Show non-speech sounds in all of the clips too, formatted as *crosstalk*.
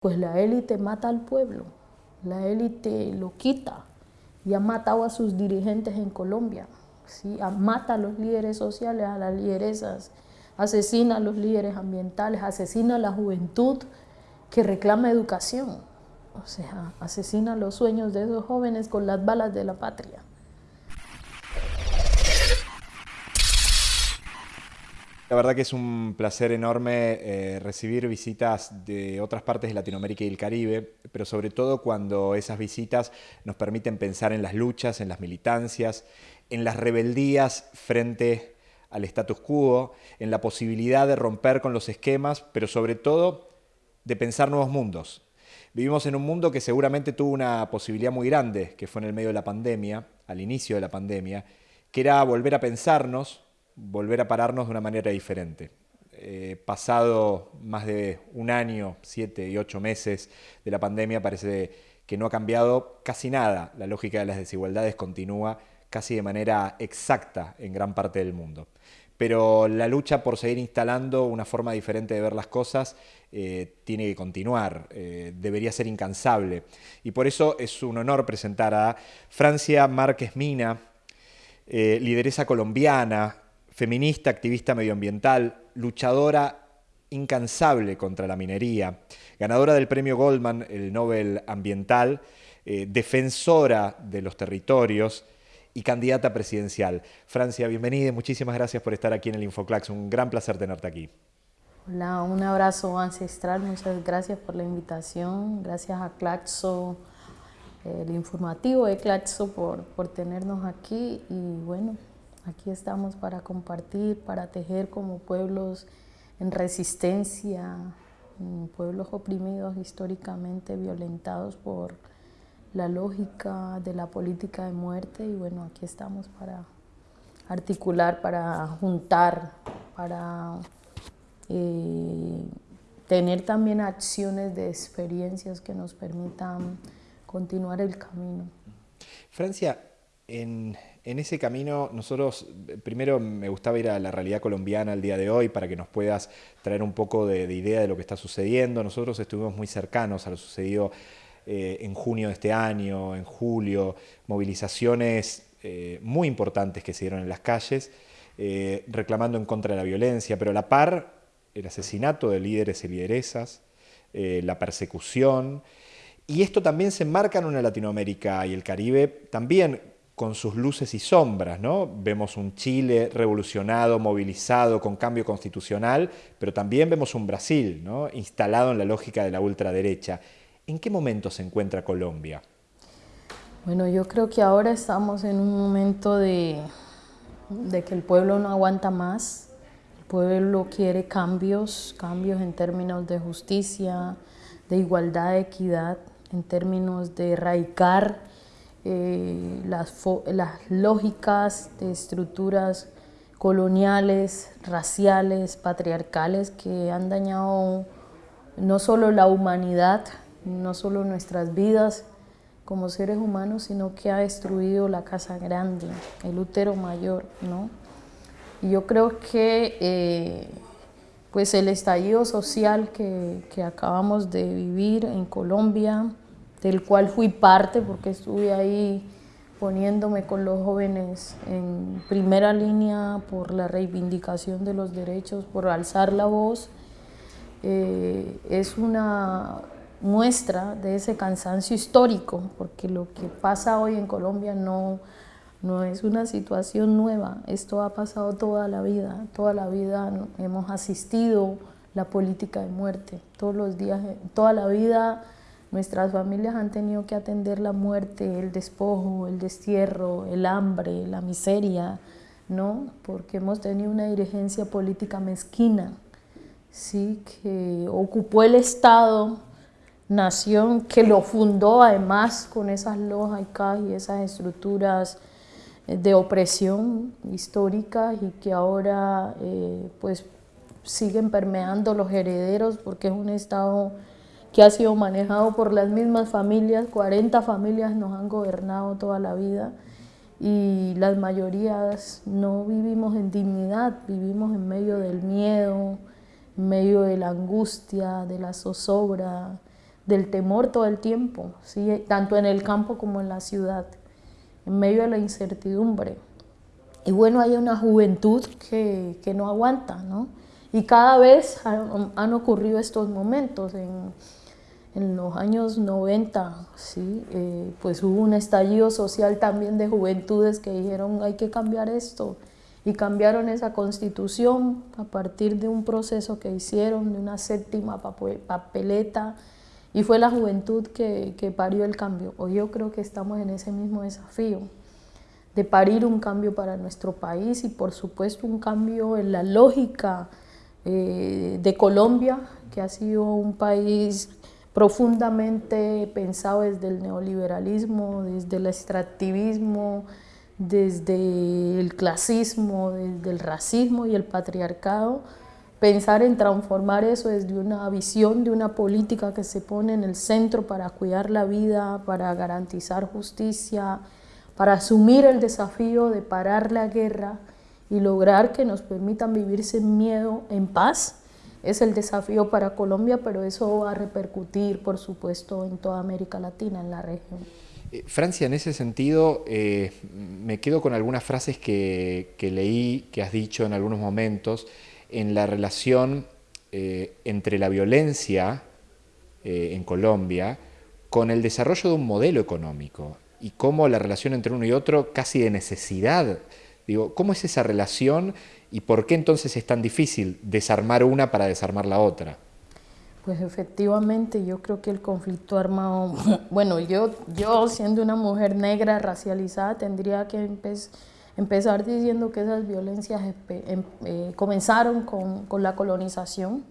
Pues la élite mata al pueblo, la élite lo quita y ha matado a sus dirigentes en Colombia, ¿sí? mata a los líderes sociales, a las lideresas, asesina a los líderes ambientales, asesina a la juventud que reclama educación, o sea, asesina los sueños de esos jóvenes con las balas de la patria. La verdad que es un placer enorme eh, recibir visitas de otras partes de Latinoamérica y el Caribe, pero sobre todo cuando esas visitas nos permiten pensar en las luchas, en las militancias, en las rebeldías frente al status quo, en la posibilidad de romper con los esquemas, pero sobre todo de pensar nuevos mundos. Vivimos en un mundo que seguramente tuvo una posibilidad muy grande, que fue en el medio de la pandemia, al inicio de la pandemia, que era volver a pensarnos, volver a pararnos de una manera diferente. Eh, pasado más de un año, siete y ocho meses de la pandemia, parece que no ha cambiado casi nada. La lógica de las desigualdades continúa casi de manera exacta en gran parte del mundo. Pero la lucha por seguir instalando una forma diferente de ver las cosas eh, tiene que continuar, eh, debería ser incansable. Y por eso es un honor presentar a Francia Márquez Mina, lideresa colombiana, feminista, activista medioambiental, luchadora incansable contra la minería, ganadora del premio Goldman, el Nobel Ambiental, eh, defensora de los territorios y candidata presidencial. Francia, bienvenida y muchísimas gracias por estar aquí en el Infoclax. Un gran placer tenerte aquí. Hola, un abrazo ancestral. Muchas gracias por la invitación. Gracias a Claxo, el informativo de Claxo por, por tenernos aquí y bueno, Aquí estamos para compartir, para tejer como pueblos en resistencia, pueblos oprimidos históricamente, violentados por la lógica de la política de muerte y bueno, aquí estamos para articular, para juntar, para eh, tener también acciones de experiencias que nos permitan continuar el camino. Francia, en, ese camino, nosotros, primero me gustaba ir a la realidad colombiana el día de hoy para que nos puedas traer un poco de, idea de lo que está sucediendo. Nosotros estuvimos muy cercanos a lo sucedido eh, en junio de este año, en julio, movilizaciones eh, muy importantes que se dieron en las calles, eh, reclamando en contra de la violencia, pero a la par el asesinato de líderes y lideresas, la persecución, y esto también se enmarca en una Latinoamérica y el Caribe también con sus luces y sombras, ¿no? Vemos un Chile revolucionado, movilizado, con cambio constitucional, pero también vemos un Brasil, ¿no? Instalado en la lógica de la ultraderecha. ¿En qué momento se encuentra Colombia? Bueno, yo creo que ahora estamos en un momento de, que el pueblo no aguanta más, el pueblo quiere cambios, cambios en términos de justicia, de igualdad, de equidad, en términos de erradicar eh, las, las lógicas de estructuras coloniales, raciales, patriarcales que han dañado no solo la humanidad, no solo nuestras vidas como seres humanos, sino que ha destruido la casa grande, el útero mayor, ¿no? Y yo creo que eh, pues el estallido social que, que acabamos de vivir en Colombia, del cual fui parte porque estuve ahí poniéndome con los jóvenes en primera línea por la reivindicación de los derechos, por alzar la voz, eh, es una muestra de ese cansancio histórico, porque lo que pasa hoy en Colombia no, no es una situación nueva, esto ha pasado toda la vida, toda la vida hemos asistido la política de muerte, todos los días, toda la vida Nuestras familias han tenido que atender la muerte, el despojo, el destierro, el hambre, la miseria, ¿no? Porque hemos tenido una dirigencia política mezquina, ¿sí? Que ocupó el Estado, nación, que lo fundó además con esas lógicas y esas estructuras de opresión histórica y que ahora eh, pues siguen permeando los herederos porque es un Estado que ha sido manejado por las mismas familias, 40 familias nos han gobernado toda la vida y las mayorías no vivimos en dignidad, vivimos en medio del miedo, en medio de la angustia, de la zozobra, del temor todo el tiempo, ¿sí? tanto en el campo como en la ciudad, en medio de la incertidumbre. Y bueno, hay una juventud que, que no aguanta, ¿no? Y cada vez han, han ocurrido estos momentos. En, en, los años 90, ¿sí? Eh, pues hubo un estallido social también de juventudes que dijeron hay que cambiar esto. Y cambiaron esa constitución a partir de un proceso que hicieron, de una séptima papeleta, y fue la juventud que, que parió el cambio. Hoy yo creo que estamos en ese mismo desafío de parir un cambio para nuestro país y por supuesto un cambio en la lógica eh, de Colombia, que ha sido un país profundamente pensado desde el neoliberalismo, desde el extractivismo, desde el clasismo, desde el racismo y el patriarcado, pensar en transformar eso desde una visión de una política que se pone en el centro para cuidar la vida, para garantizar justicia, para asumir el desafío de parar la guerra y lograr que nos permitan vivir sin miedo, en paz, es el desafío para Colombia, pero eso va a repercutir, por supuesto, en toda América Latina, en la región. Eh, Francia, en ese sentido, eh, me quedo con algunas frases que, leí, que has dicho en algunos momentos, en la relación eh, entre la violencia en Colombia con el desarrollo de un modelo económico y cómo la relación entre uno y otro casi de necesidad. Digo, ¿cómo es esa relación y por qué entonces es tan difícil desarmar una para desarmar la otra? Pues efectivamente, yo creo que el conflicto armado, *laughs* bueno, yo, yo siendo una mujer negra racializada tendría que empezar diciendo que esas violencias em, eh, comenzaron con, con, la colonización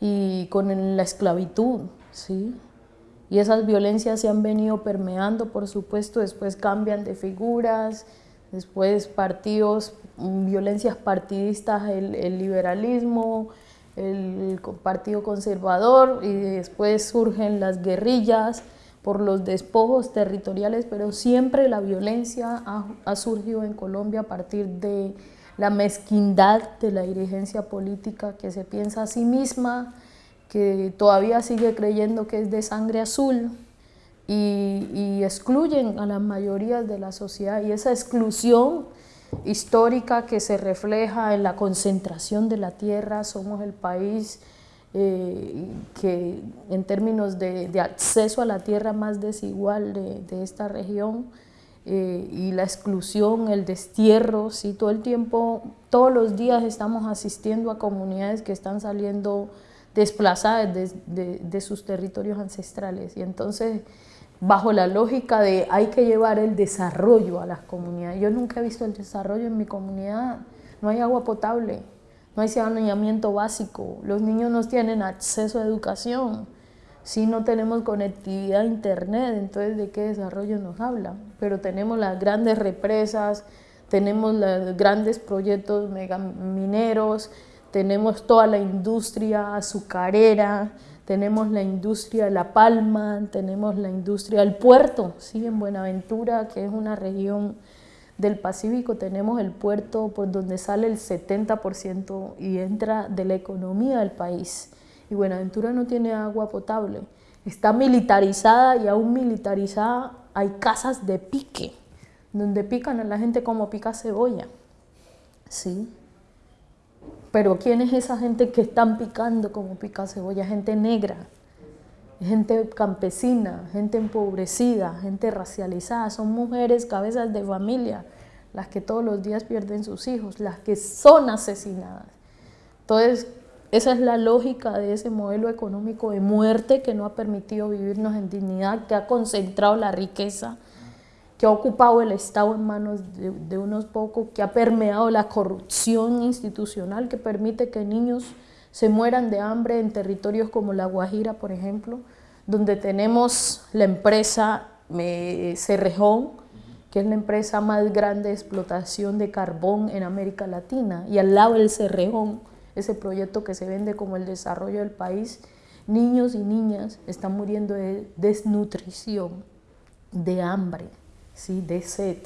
y con la esclavitud, ¿sí? Y esas violencias se han venido permeando, por supuesto, después cambian de figuras, después partidos, mm, violencias partidistas, el, el liberalismo, el Partido Conservador y después surgen las guerrillas por los despojos territoriales, pero siempre la violencia ha, ha, surgido en Colombia a partir de la mezquindad de la dirigencia política que se piensa a sí misma, que todavía sigue creyendo que es de sangre azul y, y excluyen a las mayorías de la sociedad y esa exclusión histórica que se refleja en la concentración de la tierra, somos el país eh, que en términos de, de, acceso a la tierra más desigual de, de esta región eh, y la exclusión, el destierro, ¿sí? todo el tiempo, todos los días estamos asistiendo a comunidades que están saliendo desplazadas de, de, de, sus territorios ancestrales. Y entonces, bajo la lógica de hay que llevar el desarrollo a las comunidades. Yo nunca he visto el desarrollo en mi comunidad. No hay agua potable, no hay saneamiento básico, los niños no tienen acceso a educación, si no tenemos conectividad a internet, entonces ¿de qué desarrollo nos habla? Pero tenemos las grandes represas, tenemos los grandes proyectos megamineros, tenemos toda la industria azucarera, tenemos la industria La Palma, tenemos la industria del puerto, ¿sí? en Buenaventura, que es una región del Pacífico, tenemos el puerto por donde sale el 70% y entra de la economía del país. Y Buenaventura no tiene agua potable, está militarizada y aún militarizada hay casas de pique, donde pican a la gente como pica cebolla. ¿sí? Pero ¿quién es esa gente que están picando como pica cebolla? Gente negra, gente campesina, gente empobrecida, gente racializada. Son mujeres, cabezas de familia, las que todos los días pierden sus hijos, las que son asesinadas. Entonces, esa es la lógica de ese modelo económico de muerte que no ha permitido vivirnos en dignidad, que ha concentrado la riqueza que ha ocupado el Estado en manos de, unos pocos, que ha permeado la corrupción institucional que permite que niños se mueran de hambre en territorios como La Guajira, por ejemplo, donde tenemos la empresa eh, Cerrejón, que es la empresa más grande de explotación de carbón en América Latina, y al lado del Cerrejón, ese proyecto que se vende como el desarrollo del país, niños y niñas están muriendo de desnutrición, de hambre ¿sí? de sed.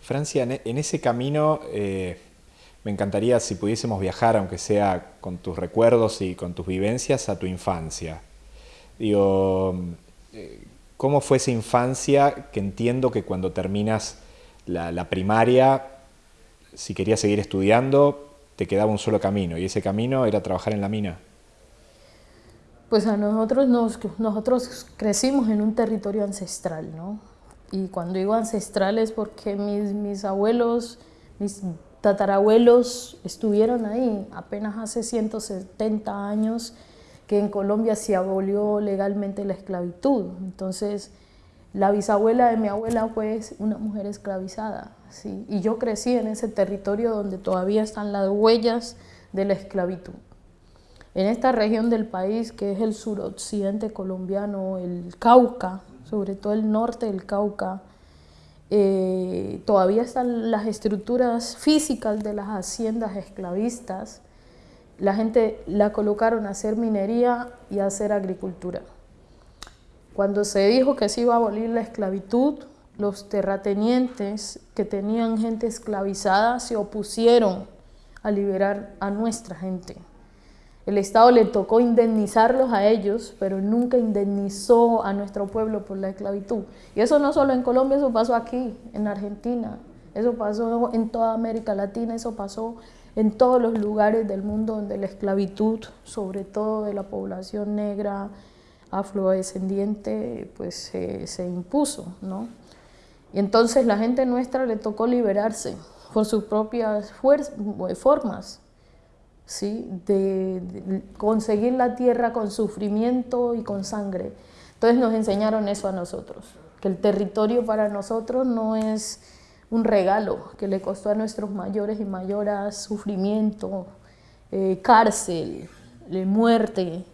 Francia, en e, ese camino eh, me encantaría si pudiésemos viajar, aunque sea con tus recuerdos y con tus vivencias, a tu infancia. Digo, eh, ¿cómo fue esa infancia que entiendo que cuando terminas la, primaria, si querías seguir estudiando, te quedaba un solo camino y ese camino era trabajar en la mina? Pues a nosotros, nosotros crecimos en un territorio ancestral, ¿no? Y cuando digo ancestral es porque mis, mis abuelos, mis tatarabuelos estuvieron ahí apenas hace 170 años que en Colombia se abolió legalmente la esclavitud. Entonces, la bisabuela de mi abuela fue una mujer esclavizada, ¿sí? y yo crecí en ese territorio donde todavía están las huellas de la esclavitud. En esta región del país, que es el suroccidente colombiano, el Cauca, sobre todo el norte del Cauca, eh, todavía están las estructuras físicas de las haciendas esclavistas. La gente la colocaron a hacer minería y a hacer agricultura. Cuando se dijo que se iba a abolir la esclavitud, los terratenientes que tenían gente esclavizada se opusieron a liberar a nuestra gente. El Estado le tocó indemnizarlos a ellos, pero nunca indemnizó a nuestro pueblo por la esclavitud. Y eso no solo en Colombia, eso pasó aquí, en Argentina, eso pasó en toda América Latina, eso pasó en todos los lugares del mundo donde la esclavitud, sobre todo de la población negra, afrodescendiente, pues se, impuso, ¿no? Y entonces la gente nuestra le tocó liberarse por sus propias formas, ¿sí? De, conseguir la tierra con sufrimiento y con sangre. Entonces nos enseñaron eso a nosotros, que el territorio para nosotros no es un regalo que le costó a nuestros mayores y mayoras sufrimiento, eh, cárcel, muerte,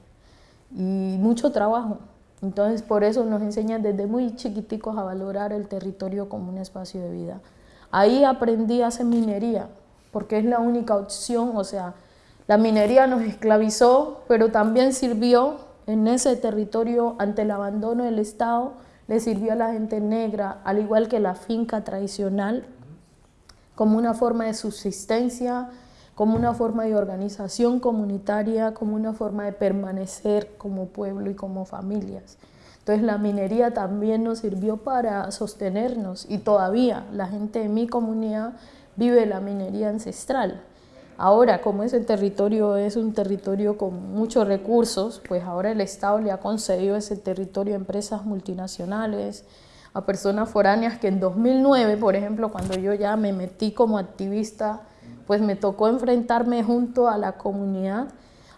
y mucho trabajo. Entonces por eso nos enseñan desde muy chiquiticos a valorar el territorio como un espacio de vida. Ahí aprendí a hacer minería, porque es la única opción, o sea, la minería nos esclavizó, pero también sirvió en ese territorio ante el abandono del Estado, le sirvió a la gente negra, al igual que la finca tradicional, como una forma de subsistencia, como una forma de organización comunitaria, como una forma de permanecer como pueblo y como familias. Entonces la minería también nos sirvió para sostenernos y todavía la gente de mi comunidad vive la minería ancestral. Ahora, como ese territorio es un territorio con muchos recursos, pues ahora el Estado le ha concedido ese territorio a empresas multinacionales, a personas foráneas que en 2009, por ejemplo, cuando yo ya me metí como activista pues me tocó enfrentarme junto a la comunidad,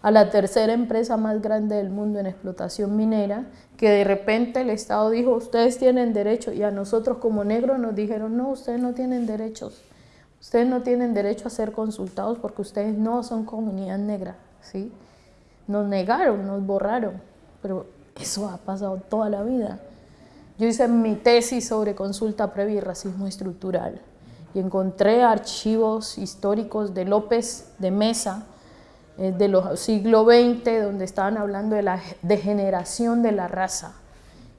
a la tercera empresa más grande del mundo en explotación minera, que de repente el Estado dijo, ustedes tienen derecho, y a nosotros como negros nos dijeron, no, ustedes no tienen derechos, ustedes no tienen derecho a ser consultados porque ustedes no son comunidad negra, ¿sí? Nos negaron, nos borraron, pero eso ha pasado toda la vida. Yo hice mi tesis sobre consulta previa y racismo estructural y encontré archivos históricos de López de Mesa, eh, de los siglo XX, donde estaban hablando de la degeneración de la raza.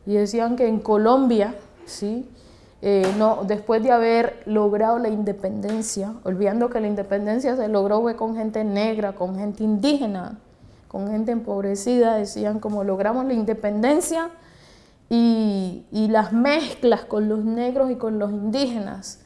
Y decían que en Colombia, ¿sí? Eh, no, después de haber logrado la independencia, olvidando que la independencia se logró con gente negra, con gente indígena, con gente empobrecida, decían como logramos la independencia y, las mezclas con los negros y con los indígenas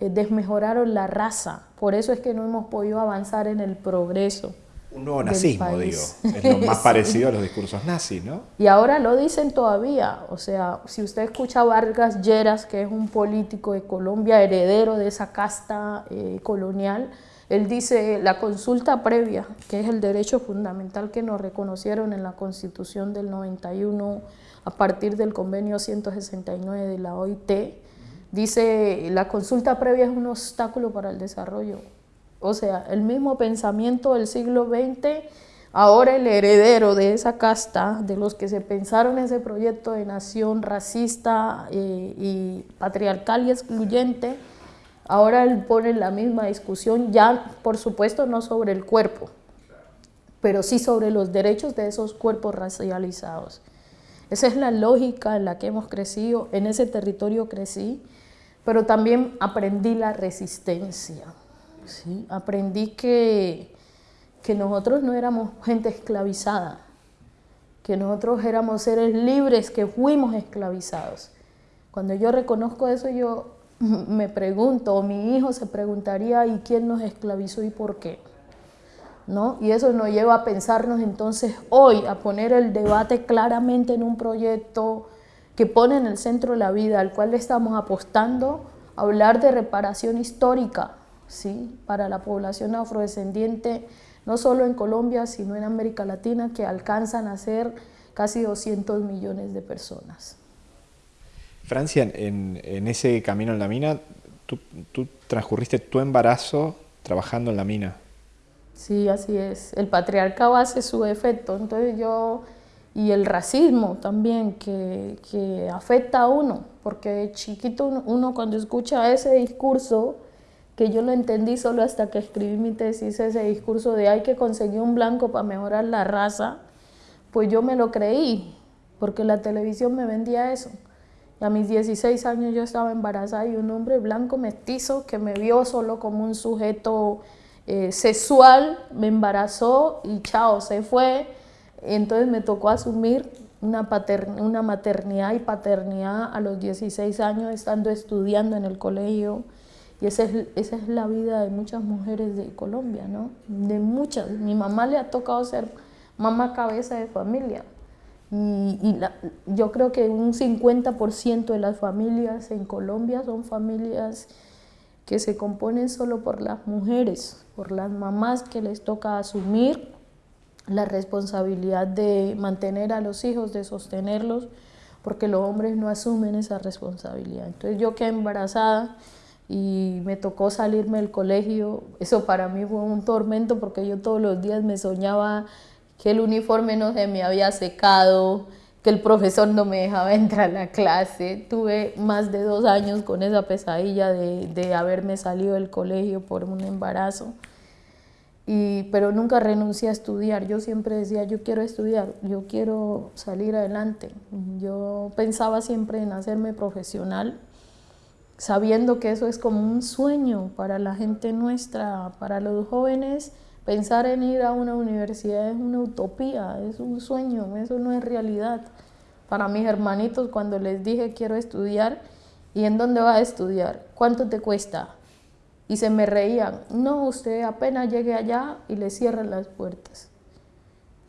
eh, desmejoraron la raza. Por eso es que no hemos podido avanzar en el progreso. Un nuevo nazismo, digo. Es lo más *laughs* parecido a los discursos nazis, ¿no? Y ahora lo dicen todavía. O sea, si usted escucha a Vargas Lleras, que es un político de Colombia, heredero de esa casta eh, colonial, él dice la consulta previa, que es el derecho fundamental que nos reconocieron en la Constitución del 91 a partir del convenio 169 de la OIT, Dice, la consulta previa es un obstáculo para el desarrollo. O sea, el mismo pensamiento del siglo XX, ahora el heredero de esa casta, de los que se pensaron ese proyecto de nación racista eh, y patriarcal y excluyente, ahora él pone la misma discusión, ya por supuesto no sobre el cuerpo, pero sí sobre los derechos de esos cuerpos racializados. Esa es la lógica en la que hemos crecido, en ese territorio crecí, pero también aprendí la resistencia. Aprendí que, que nosotros no éramos gente esclavizada, que nosotros éramos seres libres, que fuimos esclavizados. Cuando yo reconozco eso, yo *laughs* me pregunto, o mi hijo se preguntaría, ¿y quién nos esclavizó y por qué? ¿No? Y eso nos lleva a pensarnos entonces hoy, a poner el debate claramente en un proyecto que pone en el centro la vida, al cual le estamos apostando, a hablar de reparación histórica ¿sí? para la población afrodescendiente, no solo en Colombia, sino en América Latina, que alcanzan a ser casi 200 millones de personas. Francia, en, ese camino en la mina, tú, transcurriste tu embarazo trabajando en la mina. Sí, así es. El patriarcado hace su efecto. Entonces yo, y el racismo también, que, afecta a uno, porque de chiquito uno, cuando escucha ese discurso, que yo lo entendí solo hasta que escribí mi tesis, ese discurso de hay que conseguir un blanco para mejorar la raza, pues yo me lo creí, porque la televisión me vendía eso. Y a mis 16 años yo estaba embarazada y un hombre blanco mestizo que me vio solo como un sujeto eh, sexual, me embarazó y chao, se fue. Entonces me tocó asumir una, una maternidad y paternidad a los 16 años, estando estudiando en el colegio. Y esa es, esa es la vida de muchas mujeres de Colombia, ¿no? De muchas. Mi mamá le ha tocado ser mamá cabeza de familia. Y, yo creo que un 50% de las familias en Colombia son familias que se componen solo por las mujeres, por las mamás que les toca asumir la responsabilidad de mantener a los hijos, de sostenerlos, porque los hombres no asumen esa responsabilidad. Entonces yo quedé embarazada y me tocó salirme del colegio. Eso para mí fue un tormento porque yo todos los días me soñaba que el uniforme no se me había secado, que el profesor no me dejaba *laughs* entrar a la clase. Tuve más de dos años con esa pesadilla de, haberme salido del colegio por un embarazo. Y, pero nunca renuncié a estudiar. Yo siempre decía, yo quiero estudiar, yo quiero salir adelante. Yo pensaba siempre en hacerme profesional, sabiendo que eso es como un sueño para la gente nuestra, para los jóvenes Pensar en ir a una universidad es una utopía, es un sueño, eso no es realidad. Para mis hermanitos cuando les dije quiero estudiar, ¿y en dónde va a estudiar? ¿Cuánto te cuesta? Y se me reían, no, usted apenas llegue allá y le cierran las puertas.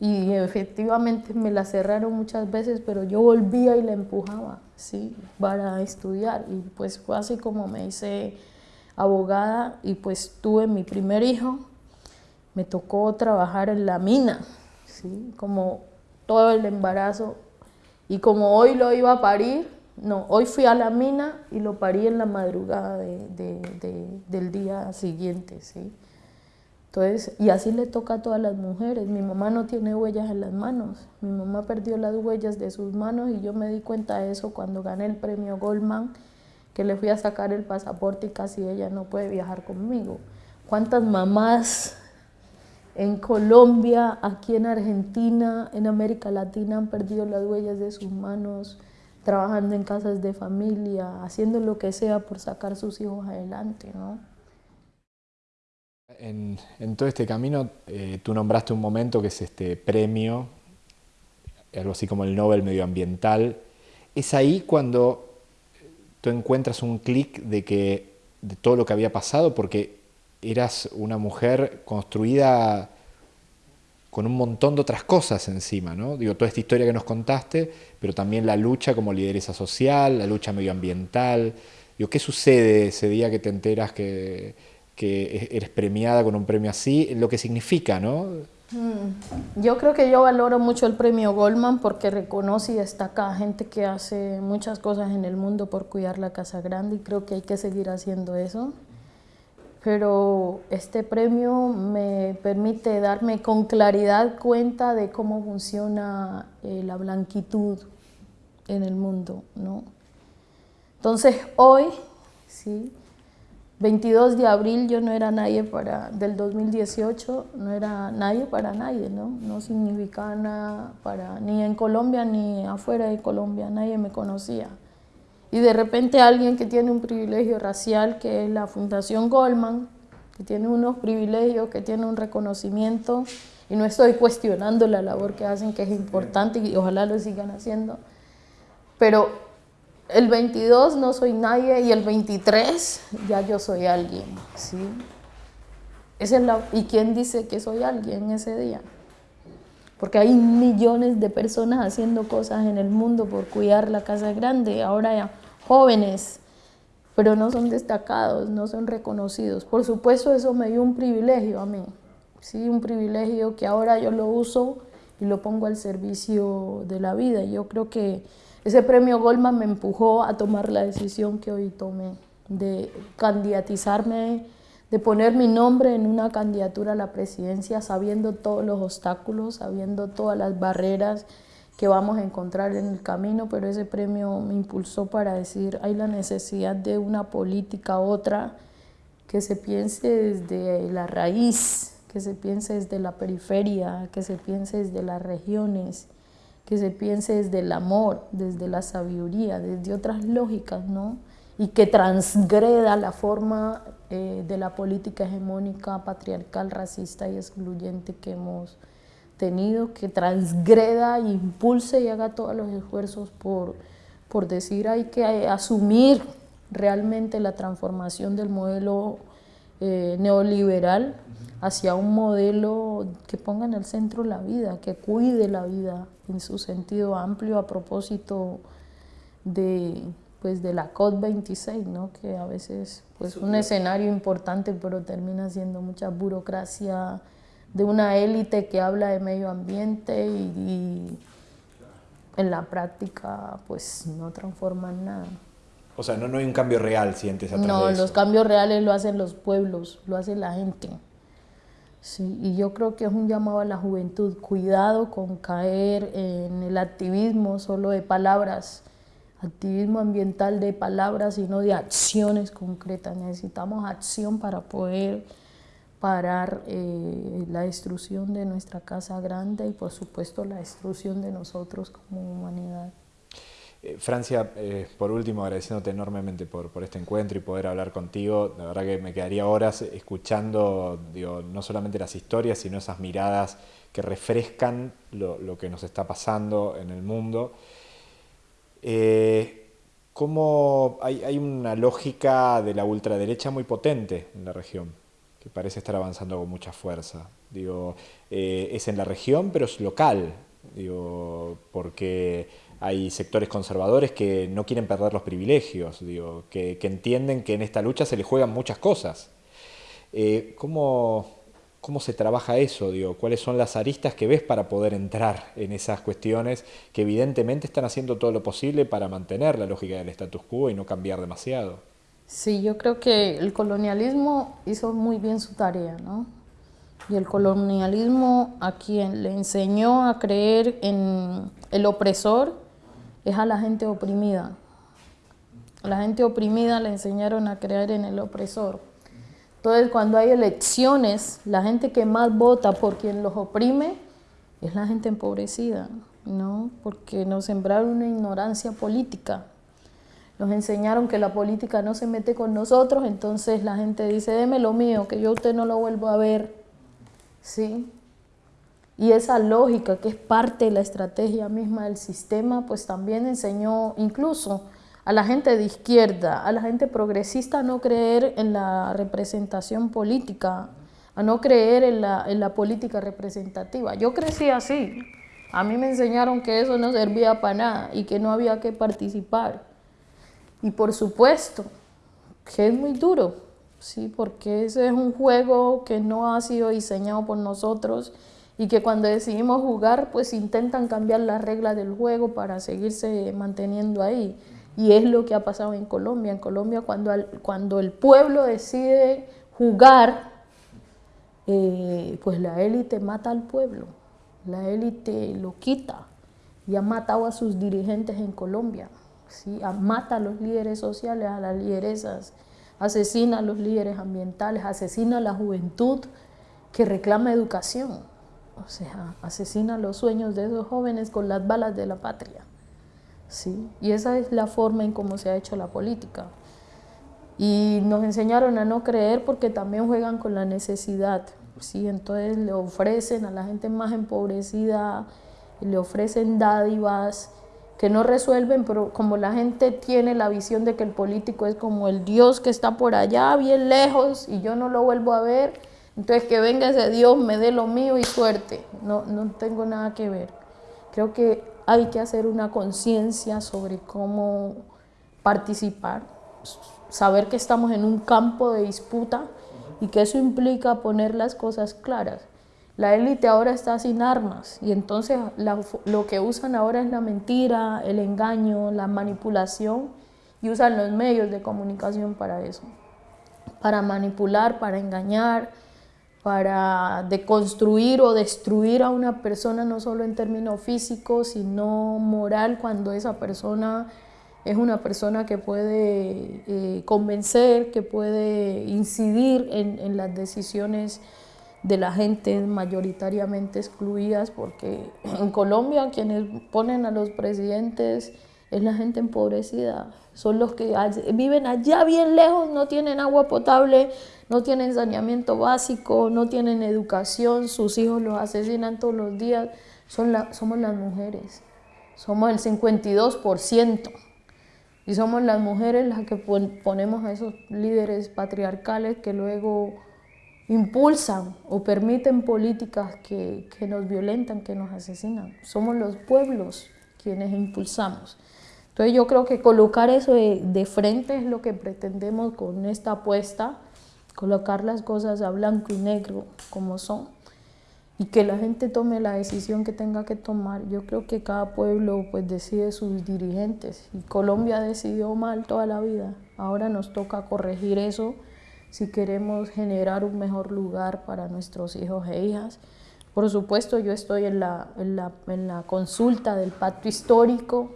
Y efectivamente me las cerraron muchas veces, pero yo volvía y la empujaba, ¿sí? Para estudiar. Y pues fue así como me hice abogada y pues tuve mi primer hijo me tocó trabajar en la mina, ¿sí? como todo el embarazo. Y como hoy lo iba a parir, no, hoy fui a la mina y lo parí en la madrugada del día siguiente. ¿sí? Entonces, y así le toca a todas las mujeres. Mi mamá no tiene huellas en las manos. Mi mamá perdió las huellas de sus manos y yo me di cuenta de eso cuando gané el premio Goldman, que le fui a sacar el pasaporte y casi ella no puede viajar conmigo. ¿Cuántas mamás en Colombia, aquí en Argentina, en América Latina han perdido las huellas de sus manos, trabajando en casas de familia, haciendo lo que sea por sacar sus hijos adelante. ¿no? En, todo este camino, eh, tú nombraste un momento que es este premio, algo así como el Nobel Medioambiental. Es ahí cuando tú encuentras un clic de que de todo lo que había pasado, porque eras una mujer construida con un montón de otras cosas encima, ¿no? Digo, toda esta historia que nos contaste, pero también la lucha como lideresa social, la lucha medioambiental. Digo, ¿qué sucede ese día que te enteras que, que eres premiada con un premio así? Lo que significa, ¿no? Mm, yo creo que yo valoro mucho el premio Goldman porque reconoce y destaca a gente que hace muchas cosas en el mundo por cuidar la Casa Grande y creo que hay que seguir haciendo eso pero este premio me permite darme con claridad cuenta de cómo funciona eh, la blanquitud en el mundo. ¿no? Entonces hoy, ¿sí? 22 de abril yo no era nadie para, del 2018, no era nadie para nadie, ¿no? No significaba nada para, ni en Colombia ni afuera de Colombia, nadie me conocía. Y de repente alguien que tiene un privilegio racial, que es la Fundación Goldman, que tiene unos privilegios, que tiene un reconocimiento, y no estoy cuestionando la labor que hacen, que es importante y ojalá lo sigan haciendo. Pero el 22 no soy nadie y el 23 ya yo soy alguien, ¿sí? es la, ¿Y quién dice que soy alguien ese día? Porque hay millones de personas haciendo cosas en el mundo por cuidar la casa grande, ahora ya jóvenes, pero no son destacados, no son reconocidos. Por supuesto eso me dio un privilegio a mí, ¿sí? un privilegio que ahora yo lo uso y lo pongo al servicio de la vida. Yo creo que ese premio Goldman me empujó a tomar la decisión que hoy tomé, de candidatizarme, de poner mi nombre en una candidatura a la presidencia sabiendo todos los obstáculos, sabiendo todas las barreras que vamos a encontrar en el camino, pero ese premio me impulsó para decir, hay la necesidad de una política otra que se piense desde la raíz, que se piense desde la periferia, que se piense desde las regiones, que se piense desde el amor, desde la sabiduría, desde otras lógicas, ¿no? Y que transgreda la forma eh, de la política hegemónica, patriarcal, racista y excluyente que hemos tenido, que transgreda, impulse y haga todos los esfuerzos por, por decir hay que asumir realmente la transformación del modelo eh, neoliberal hacia un modelo que ponga en el centro la vida, que cuide la vida en su sentido amplio a propósito de, pues, de la COP26, ¿no? que a veces pues un escenario importante pero termina siendo mucha burocracia de una élite que habla de medio ambiente y, en la práctica pues no transforman nada. O sea, no, no hay un cambio real, sientes atrás No, de eso. los cambios reales lo hacen los pueblos, lo hace la gente. Sí, y yo creo que es un llamado a la juventud, cuidado con caer en el activismo solo de palabras, activismo ambiental de palabras, sino de acciones concretas. Necesitamos acción para poder parar eh, la destrucción de nuestra casa grande y por supuesto la destrucción de nosotros como humanidad. Eh, Francia, eh, por último, agradeciéndote enormemente por, este encuentro y poder hablar contigo. La verdad que me quedaría horas escuchando, digo, no solamente las historias, sino esas miradas que refrescan lo, que nos está pasando en el mundo. Eh, ¿cómo hay, hay, una lógica de la ultraderecha muy potente en la región, que parece estar avanzando con mucha fuerza. Digo, es en la región, pero es local, digo, porque hay sectores conservadores que no quieren perder los privilegios, digo, que, que, entienden que en esta lucha se les juegan muchas cosas. Eh, ¿cómo, ¿Cómo se trabaja eso? Digo? ¿Cuáles son las aristas que ves para poder entrar en esas cuestiones que evidentemente están haciendo todo lo posible para mantener la lógica del status quo y no cambiar demasiado? Sí, yo creo que el colonialismo hizo muy bien su tarea, ¿no? Y el colonialismo a quien le enseñó a creer en el opresor es a la gente oprimida. A la gente oprimida le enseñaron a creer en el opresor. Entonces, cuando hay elecciones, la gente que más vota por quien los oprime es la gente empobrecida, ¿no? Porque nos sembraron una ignorancia política. Nos enseñaron que la política no se mete con nosotros, entonces la gente dice, deme lo mío, que yo usted no lo vuelvo a ver. ¿Sí? Y esa lógica que es parte de la estrategia misma del sistema, pues también enseñó incluso a la gente de izquierda, a la gente progresista a no creer en la representación política, a no creer en la, en la política representativa. Yo crecí así. A mí me enseñaron que eso no servía para nada y que no había que participar. Y por supuesto que es muy duro, ¿sí? porque ese es un juego que no ha sido diseñado por nosotros y que cuando decidimos jugar, pues intentan cambiar las reglas del juego para seguirse manteniendo ahí. Y es lo que ha pasado en Colombia. En Colombia, cuando, cuando el pueblo decide jugar, eh, pues la élite mata al pueblo, la élite lo quita y ha matado a sus dirigentes en Colombia, ¿sí? mata a los líderes sociales, a las lideresas, asesina a los líderes ambientales, asesina a la juventud que reclama educación. O sea, asesina los sueños de esos jóvenes con las balas de la patria. ¿sí? Y esa es la forma en cómo se ha hecho la política. Y nos enseñaron a no creer porque también juegan con la necesidad. ¿sí? Entonces le ofrecen a la gente más empobrecida, le ofrecen dádivas que no resuelven, pero como la gente tiene la visión de que el político es como el Dios que está por allá, bien lejos, y yo no lo vuelvo a ver, entonces que venga ese Dios, me dé lo mío y suerte. No, no tengo nada que ver. Creo que hay que hacer una conciencia sobre cómo participar, saber que estamos en un campo de disputa y que eso implica poner las cosas claras. La élite ahora está sin armas y entonces lo que usan ahora es la mentira, el engaño, la manipulación y usan los medios de comunicación para eso, para manipular, para engañar, para deconstruir o destruir a una persona no solo en términos físicos, sino moral cuando esa persona es una persona que puede eh, convencer, que puede incidir en, en, las decisiones de la gente mayoritariamente excluidas, porque *clears throat* en Colombia quienes ponen a los presidentes es la gente empobrecida, son los que viven allá bien lejos, no tienen agua potable, no tienen saneamiento básico, no tienen educación, sus hijos los asesinan todos los días, son la, somos las mujeres, somos el 52%. Y somos las mujeres las que ponemos a esos líderes patriarcales que luego impulsan o permiten políticas que, que, nos violentan, que nos asesinan. Somos los pueblos quienes impulsamos. Entonces yo creo que colocar eso de, de frente es lo que pretendemos con esta apuesta colocar las cosas a blanco y negro como son y que la gente tome la decisión que tenga que tomar. Yo creo que cada pueblo pues decide sus dirigentes y Colombia decidió mal toda la vida. Ahora nos toca corregir eso si queremos generar un mejor lugar para nuestros hijos e hijas. Por supuesto, yo estoy en la, en la, en la consulta del pacto histórico,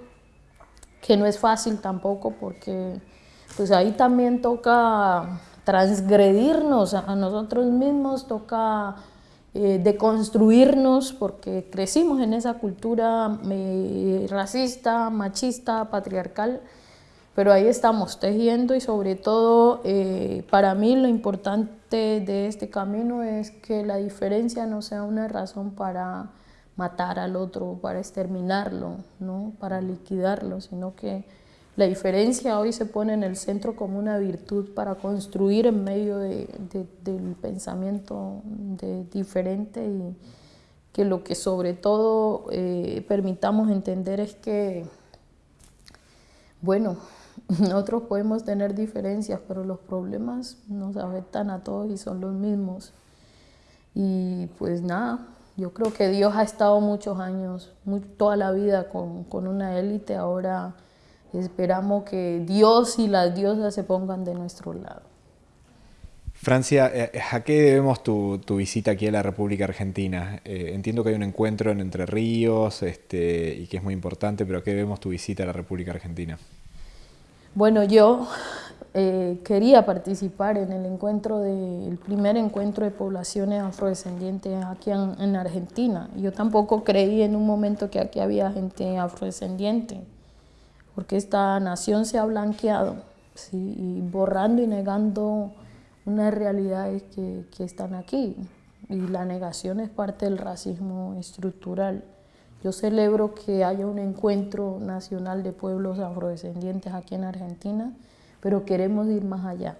que no es fácil tampoco porque pues ahí también toca transgredirnos a, nosotros mismos, toca eh, deconstruirnos porque crecimos en esa cultura eh, racista, machista, patriarcal, pero ahí estamos tejiendo y sobre todo eh, para mí lo importante de este camino es que la diferencia no sea una razón para matar al otro, para exterminarlo, ¿no? para liquidarlo, sino que la diferencia hoy se pone en el centro como una virtud para construir en medio de, del pensamiento de diferente y que lo que sobre todo eh, permitamos entender es que, bueno, *laughs* nosotros podemos tener diferencias, pero los problemas nos afectan a todos y son los mismos. Y pues nada, yo creo que Dios ha estado muchos años, toda la vida con, con una élite, ahora Esperamos que Dios y las diosas se pongan de nuestro lado. Francia, eh, ¿a qué debemos tu, visita aquí a la República Argentina? Eh, entiendo que hay un encuentro en Entre Ríos este, y que es muy importante, pero ¿a qué debemos tu visita a la República Argentina? Bueno, yo eh, quería participar en el encuentro del primer encuentro de poblaciones afrodescendientes aquí en, en Argentina. Yo tampoco creí en un momento que aquí había gente afrodescendiente porque esta nación se ha blanqueado, ¿sí? y borrando y negando unas realidades que, que están aquí. Y la negación es parte del racismo estructural. Yo celebro que haya un encuentro nacional de pueblos afrodescendientes aquí en Argentina, pero queremos ir más allá.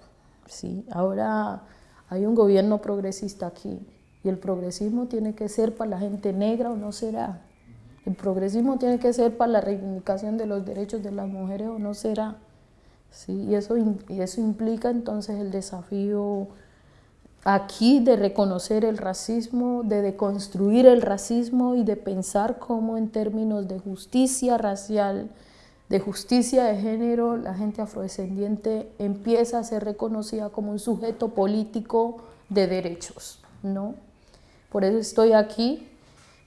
¿sí? Ahora hay un gobierno progresista aquí y el progresismo tiene que ser para la gente negra o no será. El progresismo tiene que ser para la reivindicación de los derechos de las mujeres o no será. ¿sí? Y, eso, y eso implica entonces el desafío aquí de reconocer el racismo, de deconstruir el racismo y de pensar cómo en términos de justicia racial, de justicia de género, la gente afrodescendiente empieza a ser reconocida como un sujeto político de derechos. ¿no? Por eso estoy aquí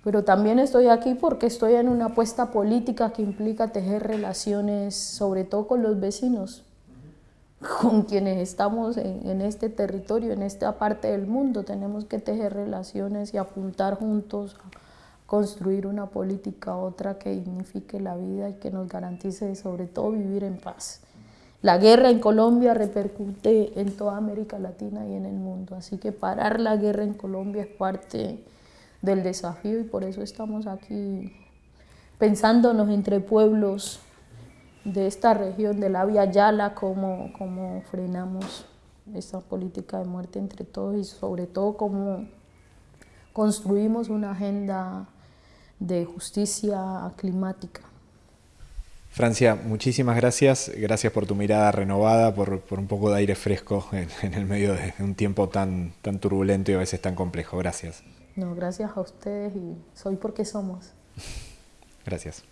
pero también estoy aquí porque estoy en una apuesta política que implica tejer relaciones, sobre todo con los vecinos, *laughs* con quienes estamos en, este territorio, en esta parte del mundo. Tenemos que tejer relaciones y apuntar juntos a construir una política otra que dignifique la vida y que nos garantice sobre todo vivir en paz. la guerra en Colombia repercute en toda América Latina y en el mundo. Así que parar la guerra en Colombia es parte del desafío y por eso estamos aquí pensándonos entre pueblos de esta región de la Via Yala, cómo, cómo frenamos esta política de muerte entre todos y sobre todo cómo construimos una agenda de justicia climática. Francia, muchísimas gracias. Gracias por tu mirada renovada, por, un poco de aire fresco en, el medio de un tiempo tan, tan turbulento y a veces tan complejo. Gracias. No, gracias a ustedes y soy porque somos. gracias.